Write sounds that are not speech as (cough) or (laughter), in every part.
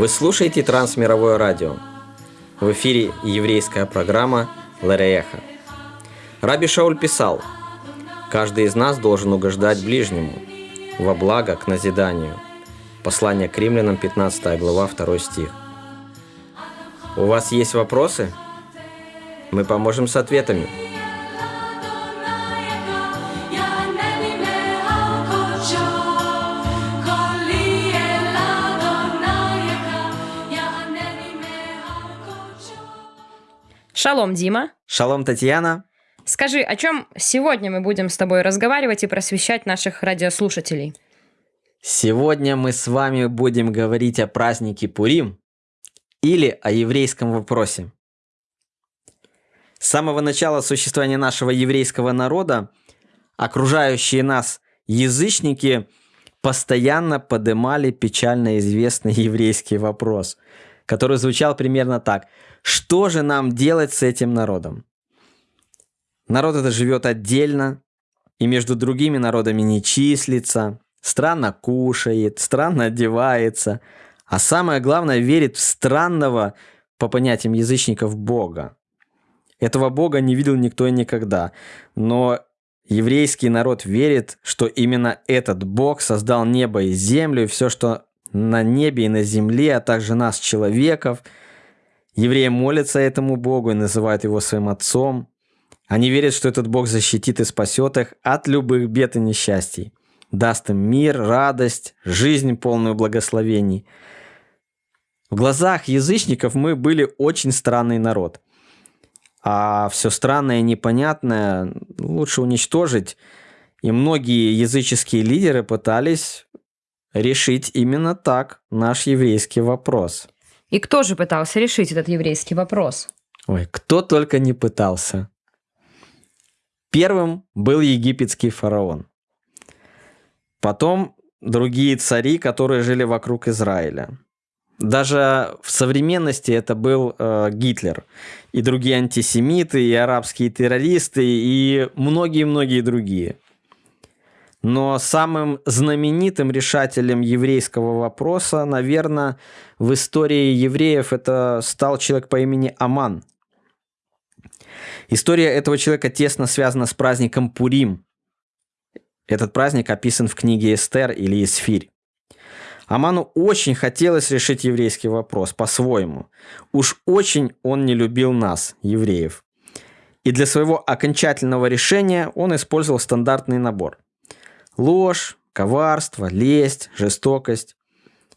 Вы слушаете Трансмировое радио. В эфире еврейская программа Ларееха. Раби Шауль писал, «Каждый из нас должен угождать ближнему, во благо к назиданию». Послание к римлянам, 15 глава, 2 стих. У вас есть вопросы? Мы поможем с ответами. Шалом, Дима. Шалом, Татьяна. Скажи, о чем сегодня мы будем с тобой разговаривать и просвещать наших радиослушателей? Сегодня мы с вами будем говорить о празднике Пурим или о еврейском вопросе. С самого начала существования нашего еврейского народа окружающие нас язычники постоянно поднимали печально известный (laughs) еврейский вопрос, который звучал примерно так – что же нам делать с этим народом? Народ это живет отдельно, и между другими народами не числится, странно кушает, странно одевается, а самое главное верит в странного, по понятиям язычников, Бога. Этого Бога не видел никто и никогда, но еврейский народ верит, что именно этот Бог создал небо и землю, и все, что на небе и на земле, а также нас, человеков – Евреи молятся этому Богу и называют его своим отцом. Они верят, что этот Бог защитит и спасет их от любых бед и несчастий, даст им мир, радость, жизнь полную благословений. В глазах язычников мы были очень странный народ. А все странное и непонятное лучше уничтожить. И многие языческие лидеры пытались решить именно так наш еврейский вопрос – и кто же пытался решить этот еврейский вопрос? Ой, кто только не пытался. Первым был египетский фараон. Потом другие цари, которые жили вокруг Израиля. Даже в современности это был э, Гитлер и другие антисемиты, и арабские террористы, и многие-многие другие. Но самым знаменитым решателем еврейского вопроса, наверное, в истории евреев это стал человек по имени Аман. История этого человека тесно связана с праздником Пурим. Этот праздник описан в книге Эстер или Исфирь. Аману очень хотелось решить еврейский вопрос по-своему. Уж очень он не любил нас, евреев. И для своего окончательного решения он использовал стандартный набор – Ложь, коварство, лесть, жестокость.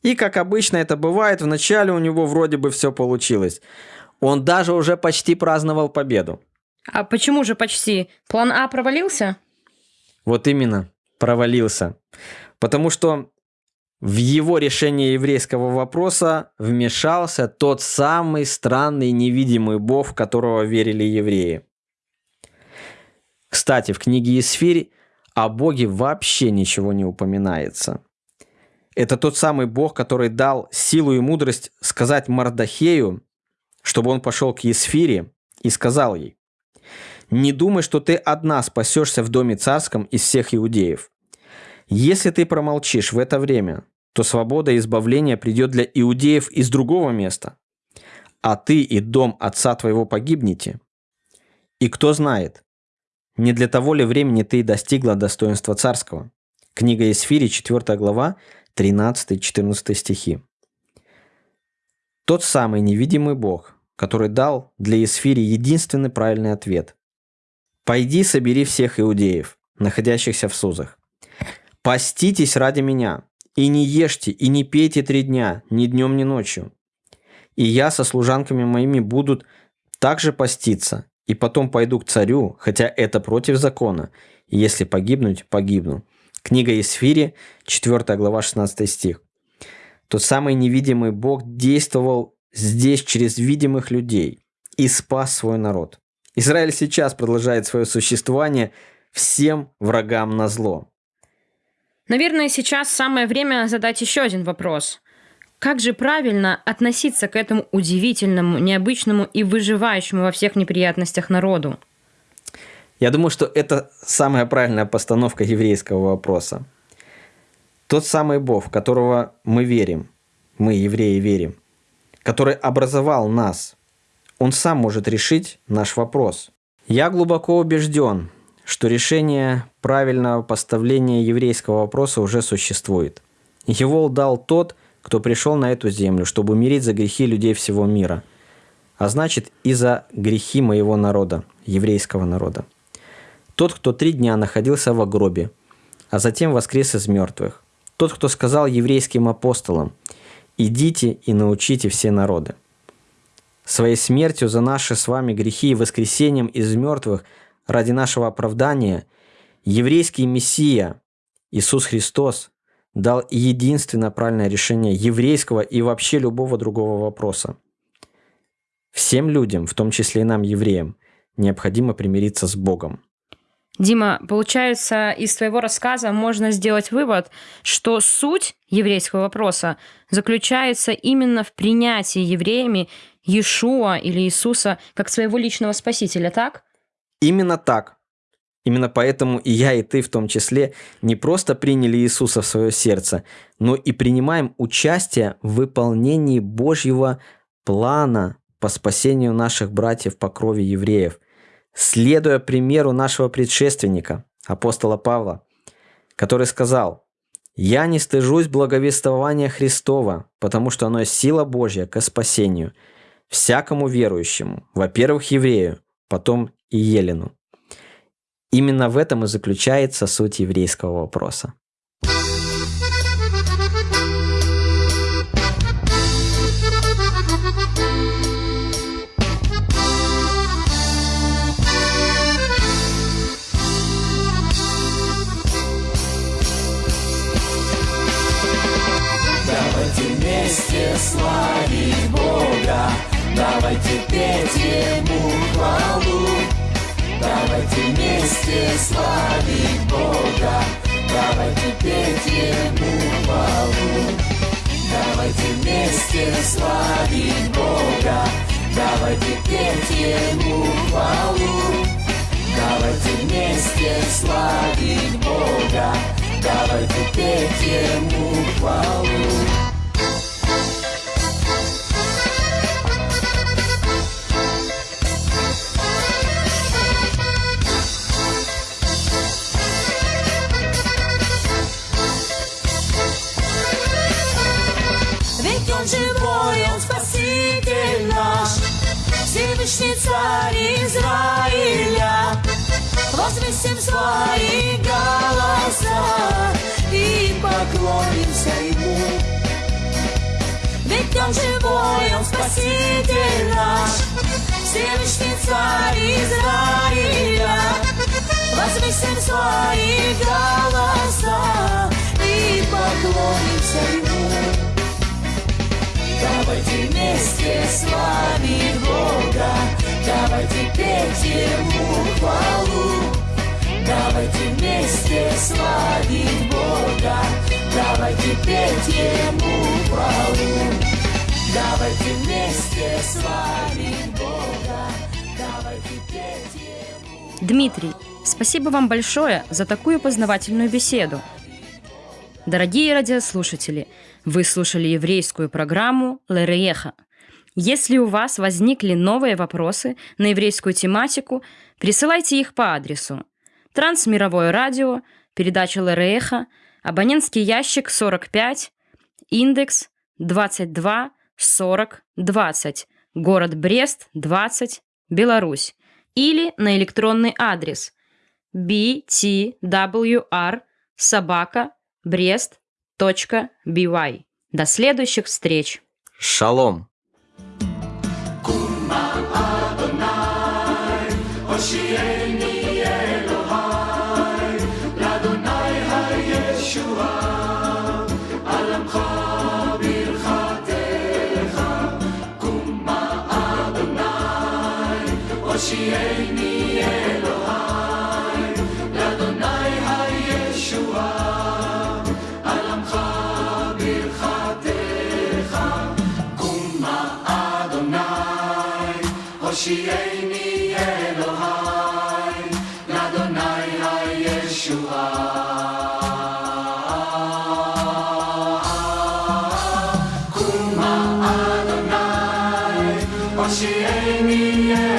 И, как обычно это бывает, вначале у него вроде бы все получилось. Он даже уже почти праздновал победу. А почему же почти? План А провалился? Вот именно, провалился. Потому что в его решение еврейского вопроса вмешался тот самый странный невидимый бог, в которого верили евреи. Кстати, в книге Исфирь о Боге вообще ничего не упоминается. Это тот самый Бог, который дал силу и мудрость сказать Мардахею, чтобы он пошел к Есфире и сказал ей, «Не думай, что ты одна спасешься в доме царском из всех иудеев. Если ты промолчишь в это время, то свобода и избавление придет для иудеев из другого места, а ты и дом отца твоего погибнете. И кто знает, не для того ли времени ты достигла достоинства царского? Книга Исфири, 4 глава, 13-14 стихи. Тот самый невидимый Бог, который дал для Исфири единственный правильный ответ. «Пойди собери всех иудеев, находящихся в Сузах. Поститесь ради меня, и не ешьте, и не пейте три дня, ни днем, ни ночью. И я со служанками моими будут также поститься, и потом пойду к царю, хотя это против закона, и если погибнуть, погибну». Книга Исфири, 4 глава, 16 стих. Тот самый невидимый Бог действовал здесь через видимых людей и спас свой народ. Израиль сейчас продолжает свое существование всем врагам на зло. Наверное, сейчас самое время задать еще один вопрос. Как же правильно относиться к этому удивительному, необычному и выживающему во всех неприятностях народу? Я думаю, что это самая правильная постановка еврейского вопроса. Тот самый Бог, в которого мы верим, мы, евреи, верим, который образовал нас, он сам может решить наш вопрос. Я глубоко убежден, что решение правильного поставления еврейского вопроса уже существует. Его дал тот, кто пришел на эту землю, чтобы умереть за грехи людей всего мира, а значит и за грехи моего народа, еврейского народа. Тот, кто три дня находился в гробе, а затем воскрес из мертвых. Тот, кто сказал еврейским апостолам, «Идите и научите все народы». Своей смертью за наши с вами грехи и воскресением из мертвых ради нашего оправдания еврейский Мессия Иисус Христос дал единственно правильное решение еврейского и вообще любого другого вопроса. Всем людям, в том числе и нам, евреям, необходимо примириться с Богом. Дима, получается, из твоего рассказа можно сделать вывод, что суть еврейского вопроса заключается именно в принятии евреями Иешуа или Иисуса как своего личного спасителя, так? Именно так. Именно поэтому и я, и ты в том числе не просто приняли Иисуса в свое сердце, но и принимаем участие в выполнении Божьего плана по спасению наших братьев по крови евреев, следуя примеру нашего предшественника, апостола Павла, который сказал, «Я не стыжусь благовествования Христова, потому что оно сила Божья к спасению всякому верующему, во-первых, еврею, потом и елену». Именно в этом и заключается суть еврейского вопроса. Вместе славить Бога, давайте петь Ему хвалу. Давайте вместе славить Бога, давайте петь Ему хвалу. Давайте вместе славить Бога, давайте петь Ему хвалу. Давайте вместе славить Бога, давайте петь Ему хвалу. Возвесим свои голоса и поклонимся Ему. Ведь Он живой, Он Спаситель наш, Всевышний Царь Израиля. Возвесим свои голоса и поклонимся Ему. Давайте вместе славить Бога, давайте петь Ему Дмитрий, спасибо вам большое за такую познавательную беседу. Дорогие радиослушатели, вы слушали еврейскую программу «Лерееха». Если у вас возникли новые вопросы на еврейскую тематику, присылайте их по адресу Трансмировое радио, передача Лерееха, абонентский ящик 45, индекс 22 40 20, город Брест 20, Беларусь, или на электронный адрес btwr собака брест.by. До следующих встреч! Шалом! Кума Адонай, She ain't me yet.